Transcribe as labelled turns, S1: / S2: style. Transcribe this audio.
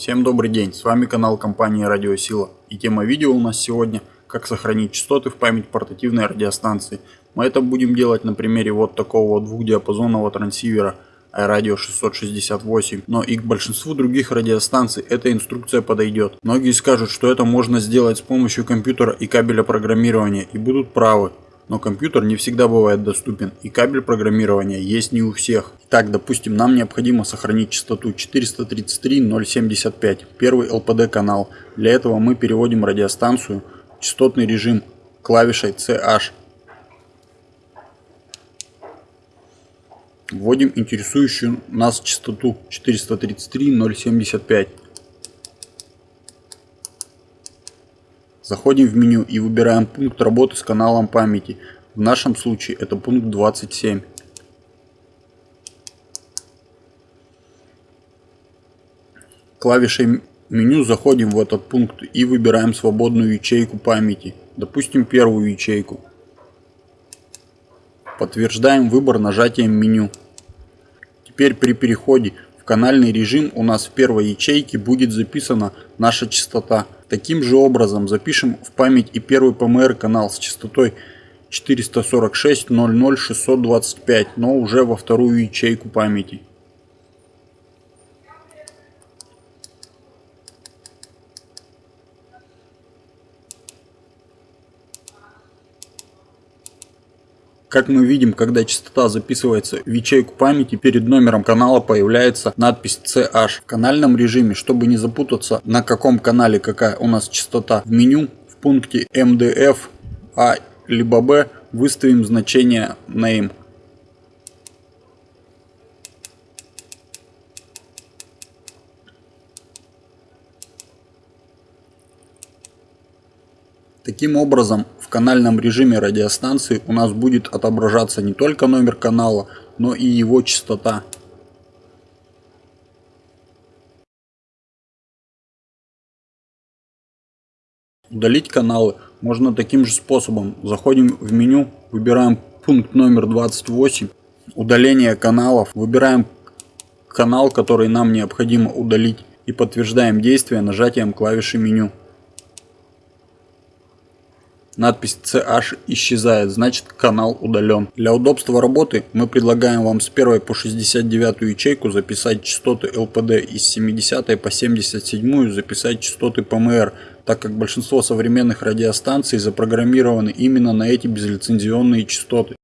S1: Всем добрый день, с вами канал компании Радиосила и тема видео у нас сегодня как сохранить частоты в память портативной радиостанции. Мы это будем делать на примере вот такого двухдиапазонного трансивера iRadio 668, но и к большинству других радиостанций эта инструкция подойдет. Многие скажут, что это можно сделать с помощью компьютера и кабеля программирования и будут правы но компьютер не всегда бывает доступен и кабель программирования есть не у всех. Так, допустим, нам необходимо сохранить частоту 433.075, первый LPD канал. Для этого мы переводим радиостанцию в частотный режим клавишей CH. Вводим интересующую нас частоту 433.075. Заходим в меню и выбираем пункт работы с каналом памяти. В нашем случае это пункт 27. Клавишей меню заходим в этот пункт и выбираем свободную ячейку памяти. Допустим первую ячейку. Подтверждаем выбор нажатием меню. Теперь при переходе в канальный режим у нас в первой ячейке будет записана наша частота Таким же образом запишем в память и первый ПМР канал с частотой 446.00.625, но уже во вторую ячейку памяти. Как мы видим, когда частота записывается в ячейку памяти, перед номером канала появляется надпись CH. В канальном режиме, чтобы не запутаться, на каком канале какая у нас частота, в меню в пункте MDF A либо B выставим значение name. Таким образом, в канальном режиме радиостанции у нас будет отображаться не только номер канала, но и его частота. Удалить каналы можно таким же способом. Заходим в меню, выбираем пункт номер 28, удаление каналов, выбираем канал, который нам необходимо удалить и подтверждаем действие нажатием клавиши меню. Надпись CH исчезает, значит канал удален. Для удобства работы мы предлагаем вам с 1 по 69 ячейку записать частоты LPD и с 70 по 77 записать частоты PMR, так как большинство современных радиостанций запрограммированы именно на эти безлицензионные частоты.